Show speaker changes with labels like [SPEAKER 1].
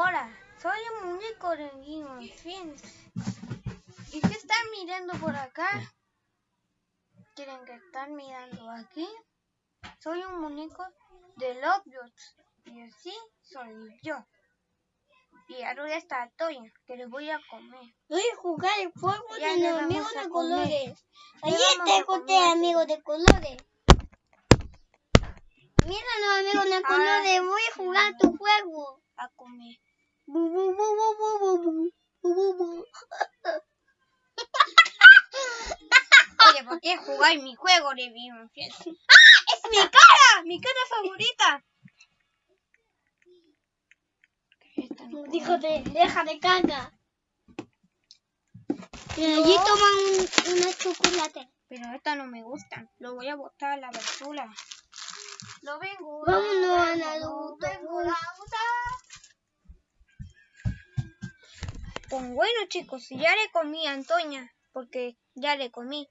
[SPEAKER 1] Hola, soy un muñeco de of Thrones. ¿Y qué están mirando por acá? ¿Quieren que están mirando aquí? Soy un muñeco de Lovejots. Y así soy yo. Y ahora está Toya, que le voy a comer.
[SPEAKER 2] Voy a jugar el juego de los amigos de colores.
[SPEAKER 1] Vamos
[SPEAKER 2] te conté amigos de colores. Mira los amigos de
[SPEAKER 1] Ah.
[SPEAKER 2] colores, voy a jugar tu juego.
[SPEAKER 1] A comer. Oye, ¿por qué jugar mi juego de Thrones? ¡Ah! ¡Es mi cara! ¡Mi cara favorita!
[SPEAKER 2] Dijo, de, deja de caca. Y allí toman un, una chocolate.
[SPEAKER 1] Pero esta no me gusta. Lo voy a botar a la basura. Lo vengo.
[SPEAKER 2] Vámonos
[SPEAKER 1] Pues bueno chicos, ya le comí a Antonia, porque ya le comí.